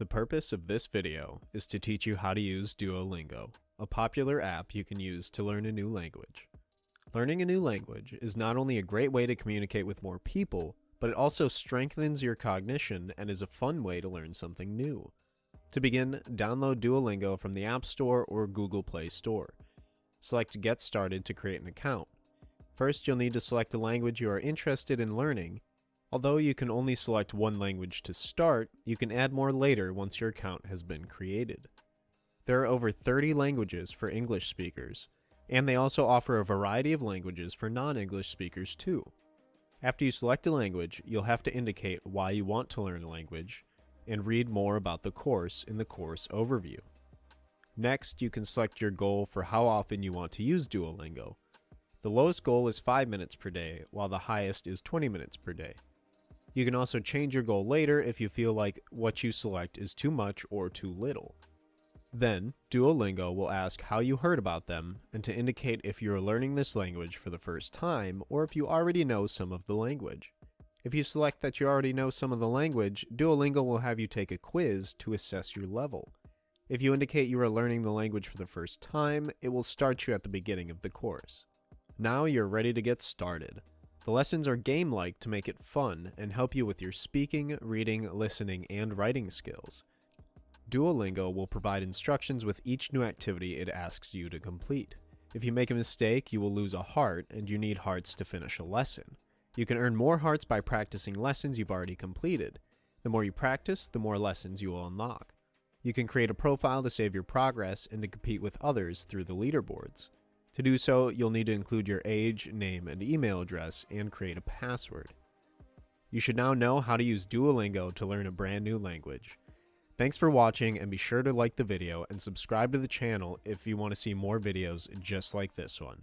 The purpose of this video is to teach you how to use Duolingo, a popular app you can use to learn a new language. Learning a new language is not only a great way to communicate with more people, but it also strengthens your cognition and is a fun way to learn something new. To begin, download Duolingo from the App Store or Google Play Store. Select Get Started to create an account. First, you'll need to select a language you are interested in learning Although you can only select one language to start, you can add more later once your account has been created. There are over 30 languages for English speakers, and they also offer a variety of languages for non-English speakers too. After you select a language, you'll have to indicate why you want to learn a language, and read more about the course in the course overview. Next, you can select your goal for how often you want to use Duolingo. The lowest goal is 5 minutes per day, while the highest is 20 minutes per day. You can also change your goal later if you feel like what you select is too much or too little. Then, Duolingo will ask how you heard about them and to indicate if you are learning this language for the first time or if you already know some of the language. If you select that you already know some of the language, Duolingo will have you take a quiz to assess your level. If you indicate you are learning the language for the first time, it will start you at the beginning of the course. Now you're ready to get started. The lessons are game-like to make it fun and help you with your speaking, reading, listening, and writing skills. Duolingo will provide instructions with each new activity it asks you to complete. If you make a mistake, you will lose a heart, and you need hearts to finish a lesson. You can earn more hearts by practicing lessons you've already completed. The more you practice, the more lessons you will unlock. You can create a profile to save your progress and to compete with others through the leaderboards. To do so, you'll need to include your age, name, and email address and create a password. You should now know how to use Duolingo to learn a brand new language. Thanks for watching and be sure to like the video and subscribe to the channel if you want to see more videos just like this one.